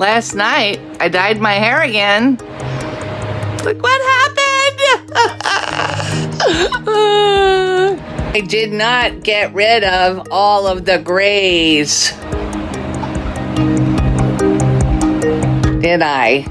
last night I dyed my hair again. Look what happened! I did not get rid of all of the grays. Did I?